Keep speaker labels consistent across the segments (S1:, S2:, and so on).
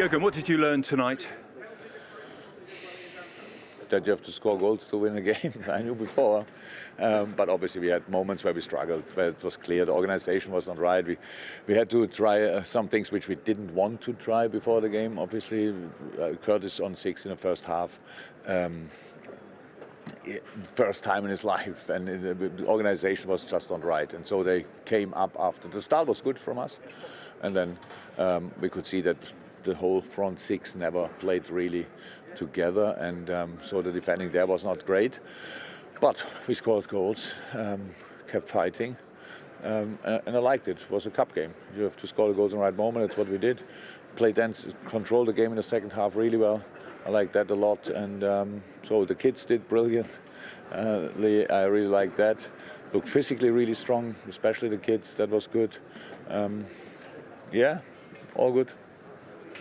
S1: Jurgen, what did you learn tonight?
S2: That you have to score goals to win a game. I knew before. Um, but obviously we had moments where we struggled, where it was clear the organization was not right. We, we had to try uh, some things which we didn't want to try before the game. Obviously, uh, Curtis on six in the first half. Um, first time in his life and the organization was just not right and so they came up after the start was good from us and then um, we could see that the whole front six never played really together and um, so the defending there was not great but we scored goals um, kept fighting um, and I liked it. It was a cup game. You have to score the goals in the right moment. That's what we did. Play dense, control the game in the second half really well. I like that a lot. And um, so the kids did brilliant. Uh, I really like that. Looked physically really strong, especially the kids. That was good. Um, yeah, all good.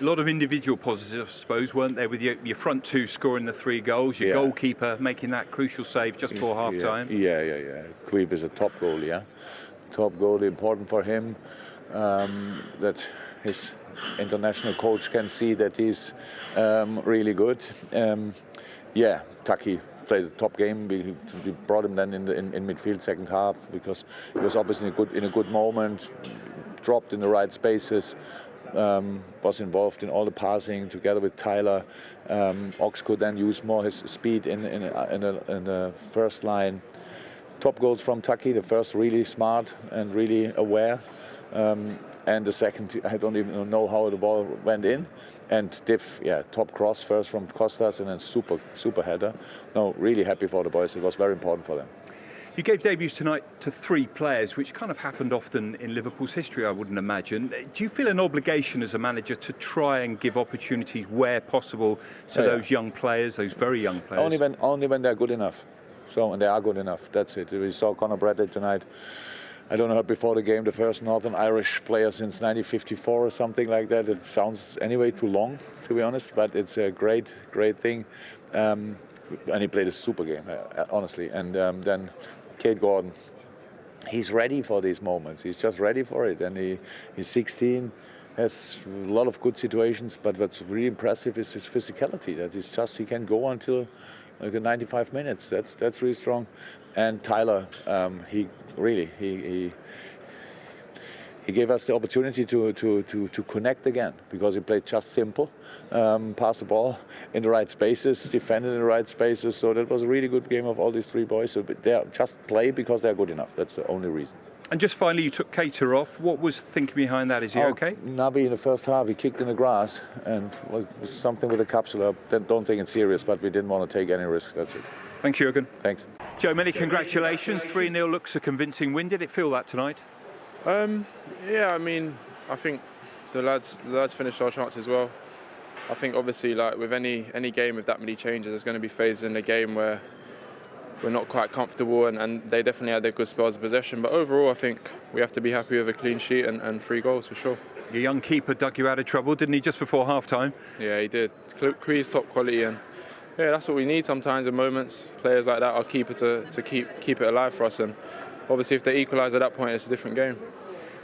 S1: A lot of individual positives, I suppose, weren't there, with your, your front two scoring the three goals, your yeah. goalkeeper making that crucial save just before half time?
S2: Yeah, yeah, yeah. Queeb is a top goal, yeah. Top goal, important for him um, that his international coach can see that he's um, really good. Um, yeah, Taki played a top game. We, we brought him then in, the, in, in, midfield second half because he was obviously in a good in a good moment, dropped in the right spaces. Um, was involved in all the passing together with Tyler. Um, Ox could then use more his speed in in, in, a, in the first line. Top goals from Taki, the first really smart and really aware. Um, and the second, I don't even know how the ball went in. And Div, yeah, top cross first from Kostas and then super, super header. No, really happy for the boys. It was very important for them.
S1: You gave debuts tonight to three players, which kind of happened often in Liverpool's history, I wouldn't imagine. Do you feel an obligation as a manager to try and give opportunities where possible to oh, those young players, those very young players?
S2: Only when, only when they're good enough. So, and they are good enough. That's it. We saw Conor Bradley tonight. I don't know before the game, the first Northern Irish player since 1954 or something like that. It sounds anyway too long, to be honest, but it's a great, great thing. Um, and he played a super game, uh, honestly. And um, then Kaide Gordon, he's ready for these moments. He's just ready for it. And he, he's 16, has a lot of good situations, but what's really impressive is his physicality. That he's just, he can go until like 95 minutes. That's, that's really strong. And Tyler, um, he really, he, he, he gave us the opportunity to, to, to, to connect again because he played just simple, um, pass the ball in the right spaces, defended in the right spaces. So that was a really good game of all these three boys. So they just play because they're good enough. That's the only reason.
S1: And just finally, you took Keita off. What was thinking behind that? Is he oh, okay?
S2: Naby in the first half, he kicked in the grass and was something with the capsule. Don't take it serious, but we didn't want to take any risks. That's it.
S1: Thanks, Jurgen.
S2: Thanks.
S1: Joe, many congratulations. 3-0 looks a convincing win. Did it feel that tonight?
S3: Um, yeah, I mean, I think the lads, the lads finished our chances as well. I think obviously, like with any any game with that many changes, there's going to be phases in the game where we're not quite comfortable, and, and they definitely had their good spells of possession. But overall, I think we have to be happy with a clean sheet and, and three goals for sure.
S1: Your young keeper dug you out of trouble, didn't he, just before half time?
S3: Yeah, he did. Cree's top quality, and yeah, that's what we need sometimes in moments. Players like that, our keeper to, to keep keep it alive for us. And obviously, if they equalise at that point, it's a different game.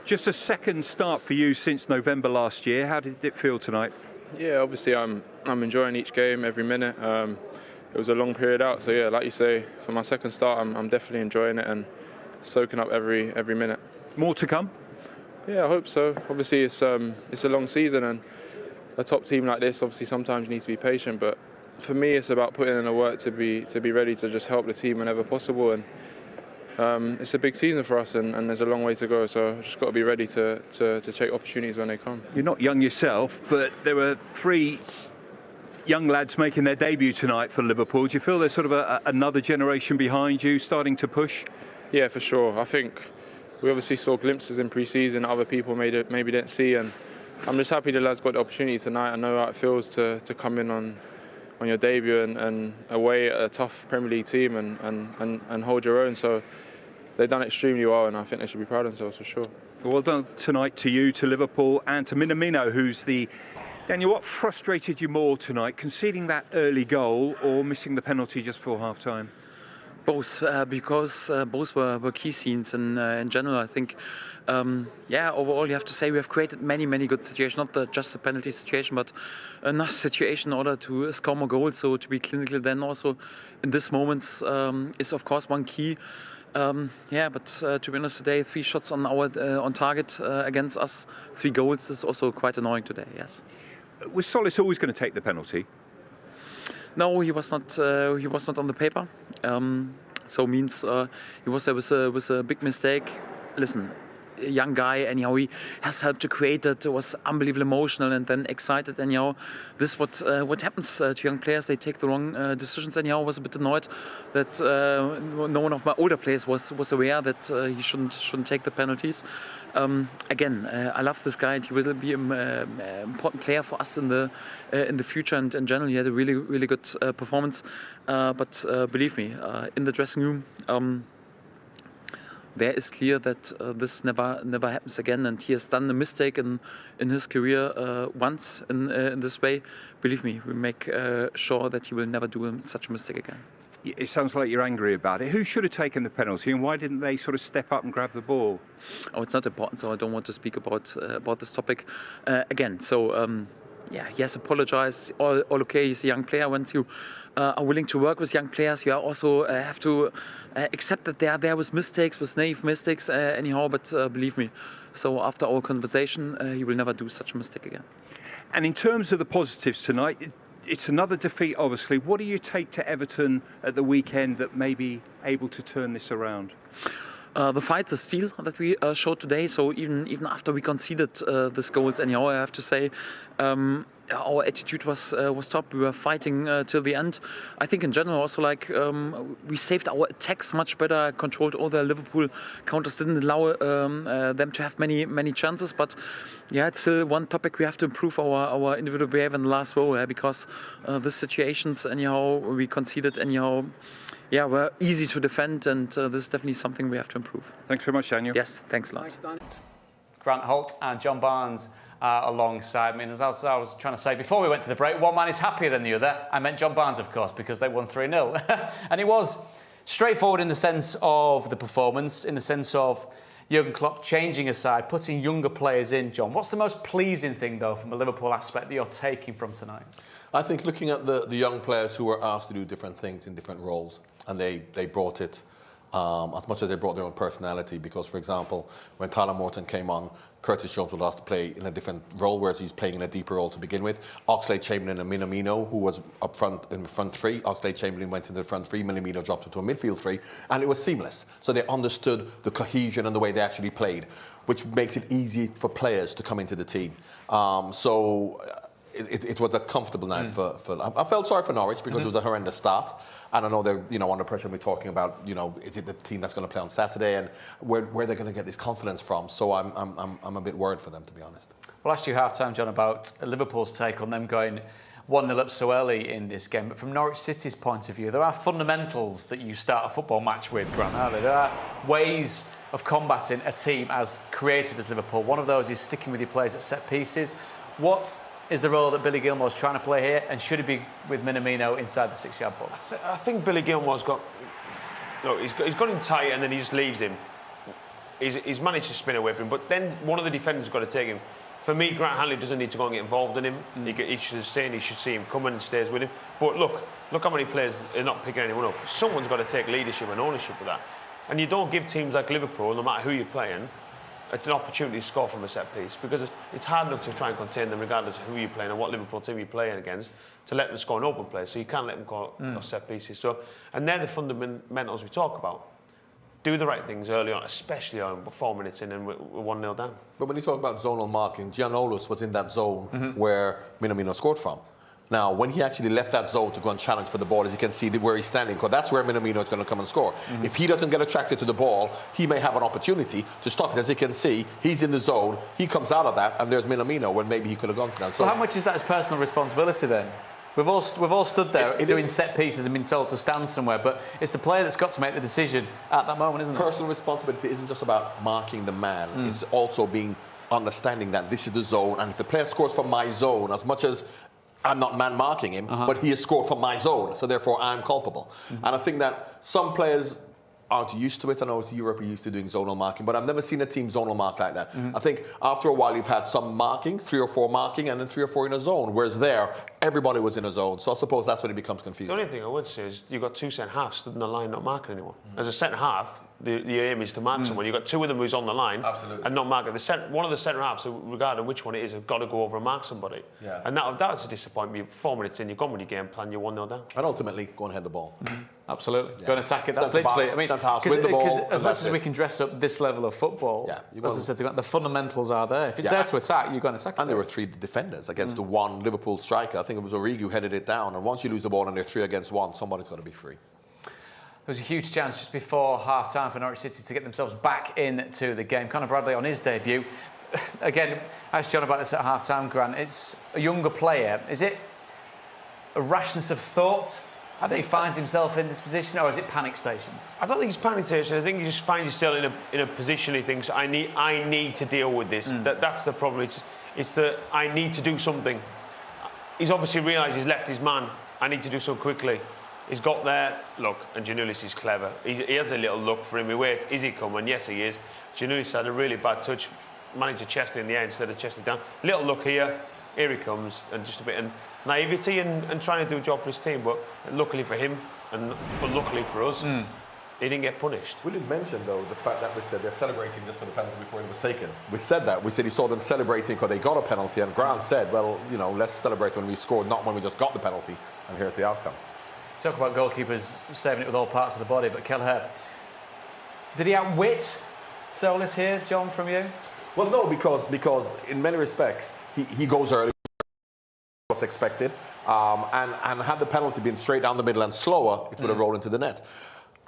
S1: Just a second start for you since November last year. How did it feel tonight?
S3: Yeah, obviously, I'm I'm enjoying each game, every minute. Um, it was a long period out, so yeah, like you say, for my second start, I'm, I'm definitely enjoying it and soaking up every every minute.
S1: More to come?
S3: Yeah, I hope so. Obviously, it's um, it's a long season, and a top team like this, obviously, sometimes you need to be patient, but for me, it's about putting in the work to be to be ready to just help the team whenever possible. And um, it's a big season for us, and, and, there's a long way to go. So I've just got to be ready to, to, to take opportunities when they come.
S1: You're not young yourself, but there were three young lads making their debut tonight for Liverpool. Do you feel there's sort of a, another generation behind you starting to push?
S3: Yeah, for sure. I think we obviously saw glimpses in pre-season that other people maybe didn't see, and I'm just happy the lads got the opportunity tonight. I know how it feels to, to come in on on your debut and, and away at a tough Premier League team and, and, and, and hold your own. So they've done extremely well, and I think they should be proud of themselves for sure.
S1: Well done tonight to you, to Liverpool, and to Minamino, who's the. Daniel, what frustrated you more tonight, conceding that early goal or missing the penalty just before half time?
S4: Both, uh, because uh, both were, were key scenes in, uh, in general. I think, um, yeah, overall, you have to say we have created many, many good situations, not the, just the penalty situation, but enough situation in order to score more goals. So to be clinical then also in this moments um, is, of course, one key. Um, yeah, but uh, to be honest, today three shots on our uh, on target uh, against us, three goals is also quite annoying today. Yes.
S1: Was Tzolis always going to take the penalty?
S4: No, he was not. Uh, he was not on the paper. Um, so means uh, he was there with a, with a big mistake. Listen, young guy, and anyhow, he has helped to create it. Was unbelievably emotional and then excited. Anyhow, this is what uh, what happens uh, to young players. They take the wrong uh, decisions. Anyhow, I was a bit annoyed that uh, no one of my older players was was aware that uh, he shouldn't shouldn't take the penalties. Um, again, uh, I love this guy. And he will be an um, important player for us in the in the future. And in general, he had a really really good performance. but believe me, in the dressing room. Um, there is clear that uh, this never never happens again, and he has done a mistake in in his career uh, once in uh, in this way. Believe me, we make uh, sure that he will never do such a mistake again.
S1: It sounds like you're angry about it. Who should have taken the penalty, and why didn't they sort of step up and grab the ball?
S4: Oh, it's not important, so I don't want to speak about uh, about this topic uh, again. So. Um, yeah, he has apologized. All, all okay. He's a young player. Once you uh, are willing to work with young players, you also uh, have to uh, accept that they are there with mistakes, with naive mistakes, uh, anyhow. But uh, believe me, so after our conversation, uh, he will never do such a mistake again.
S1: And in terms of the positives tonight, it's another defeat, obviously. What do you take to Everton at the weekend that may be able to turn this around?
S4: Uh, the fight, the steel that we uh, showed today. So even even after we conceded uh, this goals, anyhow, I have to say. Um, our attitude was uh, was top. We were fighting uh, till the end. I think in general also like um, we saved our attacks much better. Controlled all the Liverpool counters. Didn't allow um, uh, them to have many many chances. But yeah, it's still one topic we have to improve our our individual behavior in the last row yeah, because the situations anyhow we conceded anyhow yeah, we're easy to defend, and uh, this is definitely something we have to improve.
S1: Thanks very much, Daniel.
S4: Yes, thanks a lot. Thanks,
S5: Grant Holt and John Barnes uh, alongside me. And as I was, I was, trying to say before we went to the break, one man is happier than the other. I meant John Barnes, of course, because they won 3 0. and it was straightforward in the sense of the performance, in the sense of Jurgen Klopp changing aside, putting younger players in, John. What's the most pleasing thing, though, from a Liverpool aspect that you're taking from tonight?
S6: I think looking at the, the young players who were asked to do different things in different roles, and they, they brought it um, as much as they brought their own personality. Because, for example, when Tyler Morton came on, Curtis Jones was asked to play in a different role, whereas he's playing in a deeper role to begin with. Oxlade-Chamberlain and Minamino, who was up front in the front three. Oxlade-Chamberlain went into the front three, Minamino dropped into a midfield three, and it was seamless. So they understood the cohesion and the way they actually played, which makes it easy for players to come into the team. Um, so it, it, was a comfortable night mm. for, for. I felt sorry for Norwich because mm-hmm. it was a horrendous start, and I know they're you know under pressure. We're talking about you know is it the team that's going to play on Saturday and where where they're going to get this confidence from. So I'm I'm I'm, I'm a bit worried for them to be honest.
S5: Well, I asked you half time, John, about Liverpool's take on them going. 1 0 up so early in this game. But from Norwich City's point of view, there are fundamentals that you start a football match with, Grant, are there? There are ways of combating a team as creative as Liverpool. One of those is sticking with your players at set pieces. What is the role that Billy Gilmour's trying to play here, and should he be with Minamino inside the six-yard box?
S7: I, th I, think Billy Gilmour's got. Look, he's got, he's got him tight, and then he just leaves him. He's, he's managed to spin away from him, but then one of the defenders has got to take him. For me, Grant Hanley doesn't need to go and get involved in him. Mm. He, he should say he should see him coming and stays with him. But look, look how many players are not picking anyone up. Someone's got to take leadership and ownership of that. And you don't give teams like Liverpool, no matter who you're playing, an opportunity to score from a set piece because it's, it's, hard enough to try and contain them regardless of who you're playing and what Liverpool team you're playing against to let them score an open play. So you can't let them go mm. set pieces. So, and they're the fundamentals we talk about. Do the right things early on, especially on four minutes in and we're 1 0 down.
S6: But when you talk about zonal marking, Giannoulis was in that zone mm -hmm. where Minamino scored from. Now, when he actually left that zone to go and challenge for the ball, as you can see where he's standing, because that's where Minamino is going to come and score. Mm -hmm. If he doesn't get attracted to the ball, he may have an opportunity to stop it. As you can see, he's in the zone, he comes out of that, and there's Minamino when maybe he could have gone to that.
S5: So, well, how much is that his personal responsibility then? We've all, we've all stood there it, it doing set pieces and been told to stand somewhere, but it's the player that's got to make the decision at that moment, isn't
S6: it? Personal responsibility isn't just about marking the man, mm. it's also being understanding that this is the zone, and if the player scores from my zone, as much as I'm not man marking him, uh-huh. but he has scored from my zone, so therefore I'm culpable. Mm-hmm. And I think that some players aren't used to it. I know it's Europe are used to doing zonal marking, but I've never seen a team zonal mark like that. Mm-hmm. I think after a while you've had some marking, three or four marking, and then three or four in a zone, whereas there, everybody was in a zone. So I suppose that's when it becomes confusing.
S7: The only thing I would say is you've got two centre halves stood in the line not marking anyone. Mm. As a centre half, the, the aim is to mark hmm. someone. You've got two of them who's on the line
S6: Absolutely.
S7: and not marking. The cent- one of the centre halves, regarding which one it is, have got to go over and mark somebody.
S6: Yeah.
S7: And that, that was a disappointment. Four minutes in, you've gone with your game plan, you're 1 0 down.
S6: And ultimately, go and head the ball. Mm-hmm.
S5: Absolutely. Go and attack it. That's
S6: Centre
S5: literally, I mean, because
S6: the ball,
S5: as much as we can dress up this level of football,
S6: Yeah,
S5: as I said, the fundamentals are there. If it's
S6: Yeah.
S5: there to attack, you're going to attack
S6: And
S5: it.
S6: there were three defenders against mm. the one Liverpool striker. I think it was Origi who headed it down. And once you lose the ball and they're three against one, somebody's got to be free.
S5: There was a huge chance just before half time for Norwich City to get themselves back into the game. Conor Bradley on his debut. Again, I asked John about this at half time, Grant. It's a younger player. Is it a rashness of thought that he finds himself in this position, or is it panic stations?
S7: I don't think it's panic station. I think you just find yourself in a, in a position he thinks, I need, I need to deal with this. Mm. That, that's the problem. It's, it's that I need to do something. He's obviously realised he's left his man. I need to do so quickly. He's got there. Look, and Giannoulis is clever. He, he has a little look for him. He waits. Is he coming? Yes, he is. Giannoulis had a really bad touch. Managed to chest it in the air instead of chesting down. Little look here. Here he comes. And just a bit of naivety and, and trying to do a job for his team. But luckily for him, and but luckily for us, hmm. he didn't get punished.
S6: We didn't mention, though, the fact that we said they're celebrating just for the penalty before it was taken. We said that. We said he saw them celebrating because they got a penalty. And Grant said, well, you know, let's celebrate when we scored, not when we just got the penalty. And here's the outcome.
S5: Talk about goalkeepers saving it with all parts of the body, but Kelleher, did he outwit Tzolis here, John, from you?
S6: Well, no, because because in many respects he, he goes early, what's expected, um, and and had the penalty been straight down the middle and slower, it would have rolled into the net.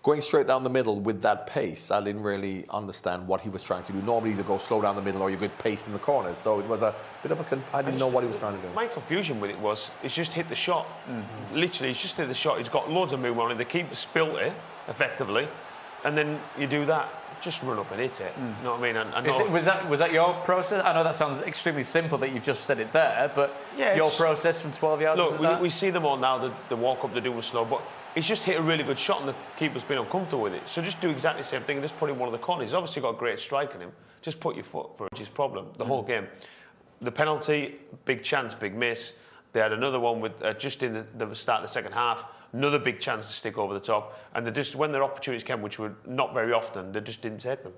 S6: Going straight down the middle with that pace, I didn't really understand what he was trying to do. Normally, you go slow down the middle or you get paced in the corners. So it was a bit of a. Conf- I didn't know what he was trying to do.
S7: My confusion with it was it's just hit the shot. Mm-hmm. Literally, it's just hit the shot. He's got loads of movement on it. The keeper spilt it effectively, and then you do that. Just run up and hit it. Mm. You know what I mean? And, and
S5: Is it, was that was that your process? I know that sounds extremely simple that you've just said it there, but
S7: Yeah,
S5: your process from 12 yards.
S7: Look, we, we see them all now. The, the walk up they do doing slow, but he's just hit a really good shot, and the keeper's been uncomfortable with it. So just do exactly the same thing and just one of the corners. He's obviously got a great strike in him. Just put your foot for. His problem the whole game. The penalty, big chance, big miss. They had another one with uh, just in the, the start of the second half. Another big chance to stick over the top, and they just when their opportunities came, which were not very often, they just didn't take them.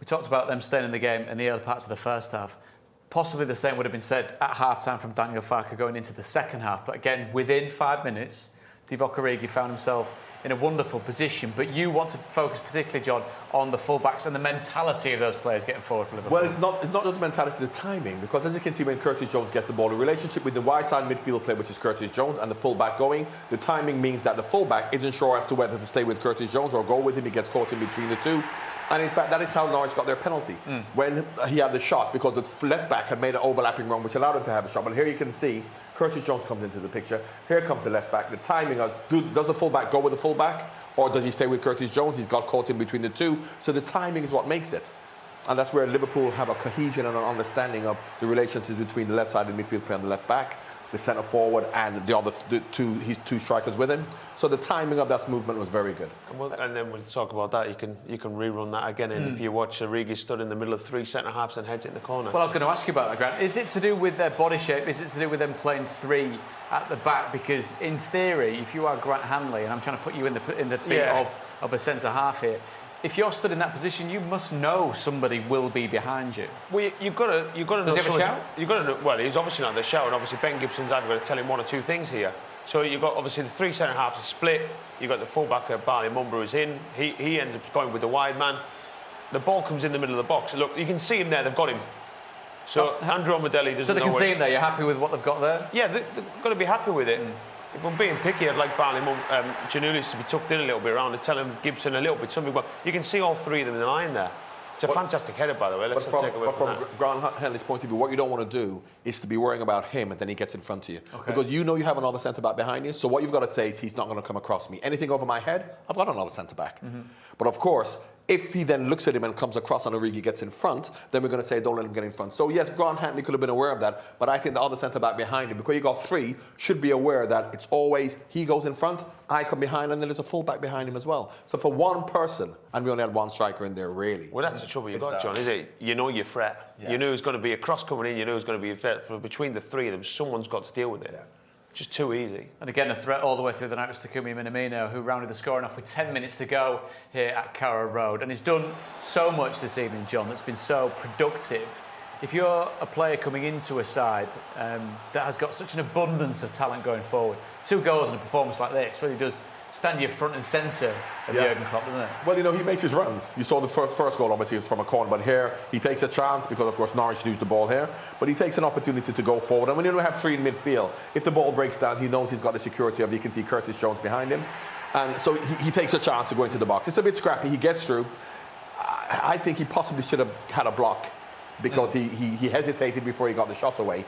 S5: We talked about them staying in the game in the early parts of the first half. Possibly the same would have been said at half-time from Daniel Farke going into the second half. But again, within five minutes, Divock Origi found himself in a wonderful position. But you want to focus particularly, John, on the fullbacks and the mentality of those players getting forward for Liverpool.
S6: Well, it's not, it's not just the mentality, the timing, because as you can see when Curtis Jones gets the ball, the relationship with the wide side midfield player, which is Curtis Jones, and the fullback going, the timing means that the fullback isn't sure as to whether to stay with Curtis Jones or go with him. He gets caught in between the two. And in fact, that is how Norwich got their penalty hmm. when he had the shot, because the left back had made an overlapping run, which allowed him to have a shot. But here you can see Curtis Jones comes into the picture. Here comes the left back. The timing is do, does the fullback go with the fullback, or does he stay with Curtis Jones? He's got caught in between the two. So the timing is what makes it. And that's where Liverpool have a cohesion and an understanding of the relationships between the left side the midfield player and the left back, the centre forward, and the other the two his two strikers with him. So the timing of that movement was very good.
S7: And, we'll, and then we'll talk about that. You can you can rerun that again. And if you watch uh, Origi stood in the middle of three centre halves and heads it in the corner.
S5: Well, I was going to ask you about that, Grant. Is it to do with their body shape? Is it to do with them playing three at the back? Because in theory, if you are Grant Hanley, and I'm trying to put you in the in the feet
S7: Yeah.
S5: of, of a centre half here, if you're stood in that position, you must know somebody will be behind you.
S7: Well, you, you've got to, you've got to
S5: Does
S7: know.
S5: he have a shout?
S7: You've got to know. Well, he's obviously not the shout, and obviously Ben Gibson's either going to tell him one or two things here. So you've got obviously the three centre halves are split. You've got the fullback uh, Bali Mumba who's in. He he ends up going with the wide man. The ball comes in the middle of the box. Look, you can see him there. They've got him. So Andrew Omodelli doesn't
S5: So they can see him there. You're happy with what they've got there?
S7: Yeah, they, they've got to be happy with it. If I'm being picky, I'd like Barney um, Giannoulis to be tucked in a little bit around and tell him Gibson a little bit something. But you can see all three of them in the line there. It's a fantastic header, by the way. Let's
S6: But from,
S7: take away
S6: but
S7: from,
S6: from. Grant Hanley's point of view, what you don't want to do is to be worrying about him and then he gets in front of you. Because you know you have another centre back behind you. So what you've got to say is he's not going to come across me. Anything over my head, I've got another centre back.
S7: Mm-hmm.
S6: But of course, If he then looks at him and comes across and Origi gets in front, then we're going to say don't let him get in front. So yes, Grant Hanley could have been aware of that, but I think the other centre back behind him, because you got three, should be aware that it's always he goes in front, I come behind, and then there's a full back behind him as well. So for one person, and we only had one striker in there really.
S7: Well, that's the trouble you got, John, is it? You know your threat.
S6: Yeah.
S7: You know who's going to be a cross coming in. You know who's going to be a threat. For between the three of them, someone's got to deal with it. Just too easy.
S5: And again, a threat all the way through the night was Takumi Minamino, who rounded the scoring off with 10 minutes to go here at Carrow Road. And he's done so much this evening, John, that's been so productive. If you're a player coming into a side um, that has got such an abundance of talent going forward, two goals in a performance like this really does stand you front and centre of
S6: Yeah.
S5: Jurgen Klopp, doesn't it?
S6: Well, you know, he makes his runs. You saw the first, first goal, obviously, was from a corner, but here he takes a chance because, of course, Norwich lose the ball here. But he takes an opportunity to go forward. And when you don't have three in midfield, if the ball breaks down, he knows he's got the security of, you can see Curtis Jones behind him. And so he, he takes a chance to go into the box. It's a bit scrappy. He gets through. I, I think he possibly should have had a block because he, he, he hesitated before he got the shot away.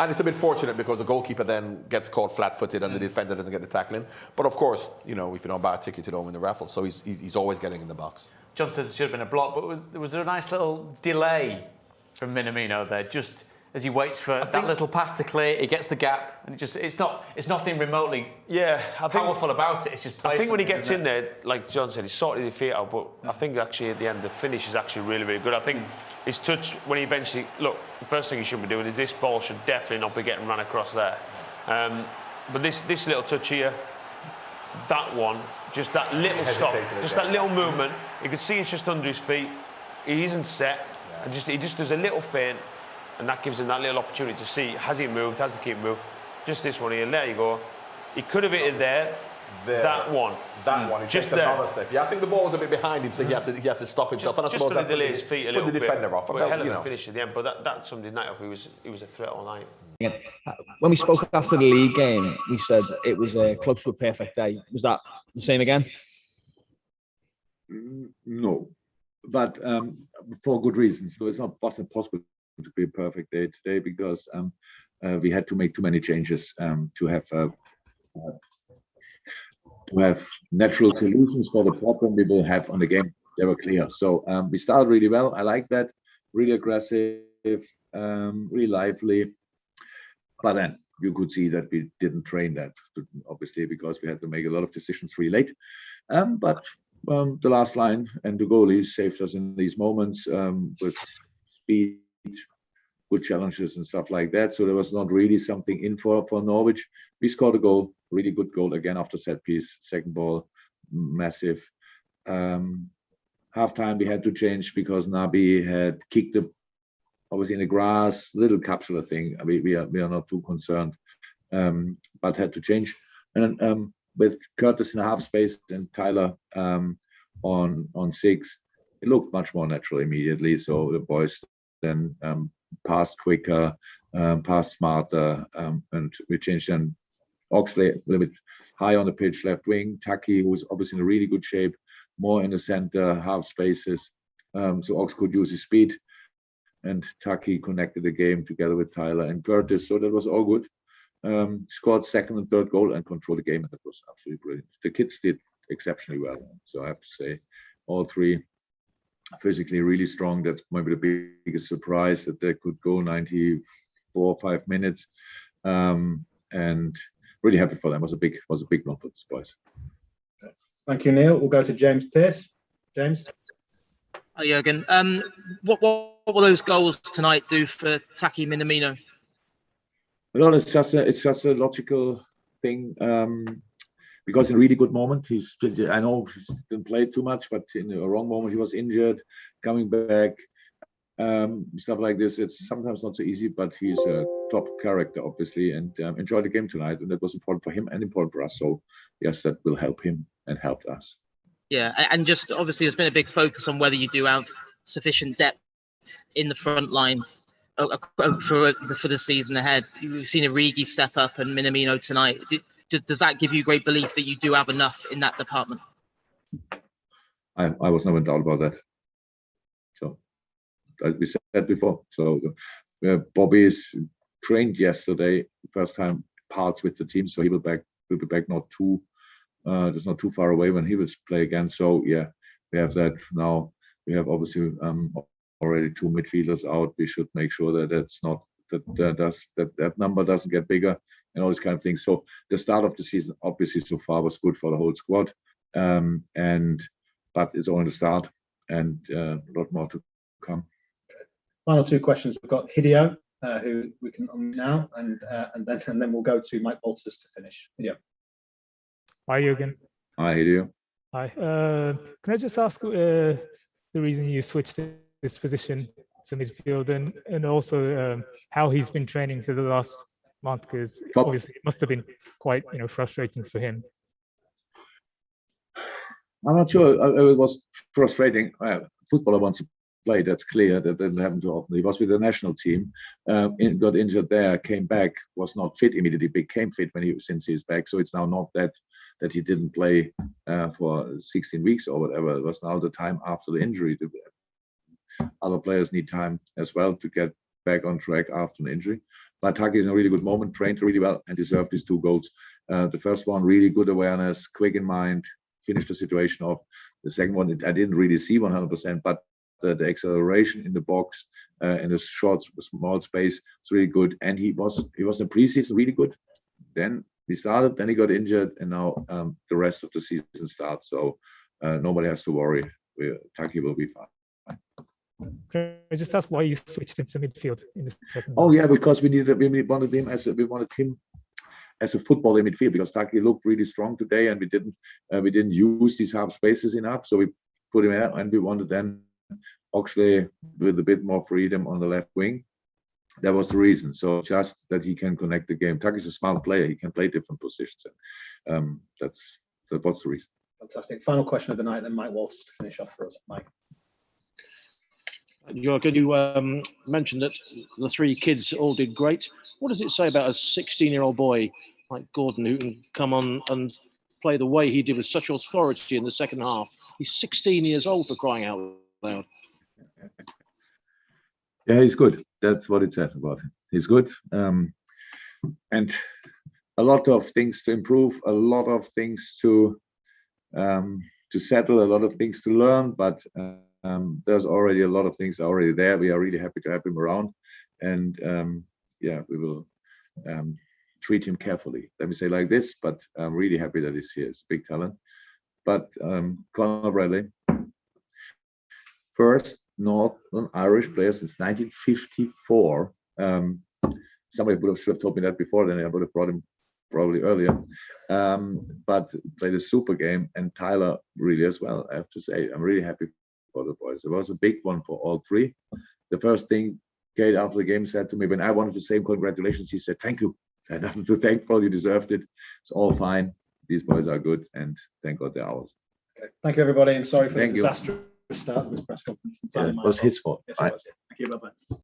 S6: And it's a bit fortunate because the goalkeeper then gets caught flat-footed and the mm. defender doesn't get the tackling. But of course, you know, if you don't buy a ticket, you don't win the raffle. So he's, he's, he's always getting in the box.
S5: John says it should have been a block, but was, was there a nice little delay from Minamino there, just as he waits for that little path to clear, he gets the gap, and it just it's not it's nothing remotely
S7: Yeah, I think.
S5: powerful about it. It's just
S7: I think when he gets in
S5: it?
S7: there, like John said, he sorted his feet out. But I mm. think actually at the end, the finish is actually really, really good. I think mm. His touch when he eventually look, the first thing he should be doing is this ball should definitely not be getting run across there. Um, but this this little touch here, that one, just that little stop, just that little movement. You can see it's just under his feet. He isn't set, and just he just does a little feint, and that gives him that little opportunity to see has he moved, has the keeper moved. Just this one here, there you go. He could have hit it there.
S6: There.
S7: That one.
S6: That one, he
S7: Just
S6: takes
S7: there.
S6: another step. Yeah, I think the ball was a bit behind him, so he had to, he had to stop himself. and I
S7: Just
S6: suppose
S7: going
S6: that
S7: to delay his feet a little
S6: put
S7: little
S6: the
S7: bit.
S6: defender off.
S7: But
S6: That,
S7: hell of
S6: you
S7: a
S6: know.
S7: finish at the end. But that, that summed his night up. He was he was a threat all night.
S8: Yeah. When we spoke after the league game, we said it was uh, close to a perfect day. Was that the same again?
S2: Mm, No, but um, for good reasons. So it's not wasn't possible to be a perfect day today because um, uh, we had to make too many changes um, to have uh, uh, to have natural solutions for the problem we will have on the game. They were clear. So um, we started really well. I like that. Really aggressive, um, really lively. But then you could see that we didn't train that, obviously, because we had to make a lot of decisions really late. Um, but um, the last line and the goalies saved us in these moments um, with speed, good challenges and stuff like that. So there was not really something in for for Norwich. We scored a goal, really good goal again after set piece, second ball, massive. Um, half time we had to change because Naby had kicked the obviously in the grass, little capsular thing. We, we are we are not too concerned, um, but had to change. And um, with Curtis in half space and Tyler um, on on six, it looked much more natural immediately. So the boys then um, passed quicker, um, passed smarter, um, and we changed then Oxley a little bit high on the pitch, left wing. Taki, who was obviously in a really good shape, more in the center, half spaces. Um, so Ox could use his speed and Taki connected the game together with Tyler and Curtis. So that was all good. Um, scored second and third goal and controlled the game, and that was absolutely brilliant. The kids did exceptionally well. So I have to say, all three physically really strong. That's maybe the biggest surprise that they could go 94 or five minutes. Um, and really happy for them. It was a big was a big one for the boys.
S9: Thank you, Neil. We'll go to James Pearce. James.
S10: Hi, Jurgen. Um, what, what, what will those goals tonight do for Taki Minamino?
S2: Well, it's just a, it's just a logical thing um, because in a really good moment, he's. I know he didn't play too much, but in a wrong moment, he was injured, coming back, um, stuff like this. It's sometimes not so easy, but he's a top character, obviously, and um, enjoyed the game tonight, and that was important for him and important for us. So, yes, that will help him and helped us.
S10: Yeah, and just obviously there's been a big focus on whether you do have sufficient depth in the front line uh, uh, for for the season ahead. You've seen Origi step up and Minamino tonight. Does, does that give you great belief that you do have enough in that department?
S2: I, I was never in doubt about that. As we said before, so uh, Bobby is trained yesterday, first time parts with the team, so he will back will be back not too, uh, just not too far away when he will play again. So yeah, we have that now. We have obviously um, already two midfielders out. We should make sure that that's not that that does that that number doesn't get bigger and all these kind of things. So the start of the season, obviously, so far was good for the whole squad, um, and but it's only the start, and uh, a lot more to come.
S9: Final two questions. We've got Hideo, uh, who we can on now, and uh, and then and then we'll go to Mike Walters to finish. Hideo.
S11: Hi, Jürgen.
S2: Hi, Hideo.
S11: Hi. Uh, can I just ask uh, the reason you switched to this position to midfield and, and also um, how he's been training for the last month? Because obviously it must have been quite you know frustrating for him.
S2: I'm not sure. uh, It was frustrating. Uh, footballer wants to play. That's clear. That doesn't happen too often. He was with the national team. Um, in, got injured there. Came back. Was not fit immediately. Became fit when he since he's back. So it's now not that that he didn't play uh, for 16 weeks or whatever. It was now the time after the injury. The- Other players need time as well to get back on track after an injury. But Taki is in a really good moment. Trained really well and deserved his two goals. Uh, the first one, really good awareness, quick in mind, finished the situation off. The second one, I didn't really see 100%, but the, the acceleration in the box uh, in the short, small space is really good. And he was he was in preseason really good. Then he started, then he got injured, and now um, the rest of the season starts. So uh, nobody has to worry. We, Taki will be fine.
S11: Can I just ask why you switched him to midfield in the second?
S2: Oh yeah, because we needed we wanted him as a, we wanted him as a footballer in midfield because Taki looked really strong today, and we didn't uh, we didn't use these half spaces enough, so we put him out, and we wanted then Oxley with a bit more freedom on the left wing. That was the reason. So just that he can connect the game. Taki's a smart player; he can play different positions. And, um, that's that was the reason.
S9: Fantastic. Final question of the night. Then Mike Walters to finish off for us. Mike.
S12: Jürgen, you um, mentioned that the three kids all did great. What does it say about a 16-year-old boy like Gordon who can come on and play the way he did with such authority in the second half? He's 16 years old for crying out loud.
S2: Yeah, he's good. That's what it says about him. He's good. Um, and a lot of things to improve, a lot of things to um, to settle, a lot of things to learn. But um, there's already a lot of things already there. We are really happy to have him around, and um, yeah, we will um, treat him carefully. Let me say like this. But I'm really happy that he's here. He's a big talent. But um, Conor Bradley, first Northern Irish player since 1954. Um, somebody would have should have told me that before. Then I would have brought him probably earlier. Um, but played a super game, and Tyler really as well. I have to say, I'm really happy for the boys. It was a big one for all three. The first thing Kaide after the game said to me when I wanted to say congratulations, he said, "Thank you." I had nothing to thank for. You deserved it. It's all fine. These boys are good, and thank God they're ours.
S9: Thank you, everybody, and sorry for
S2: Thank
S9: the
S2: you.
S9: Start of this press conference.
S2: Yeah, it was his fault.
S9: Yes,
S2: I-
S9: it was. yeah. Thank you. Bye bye.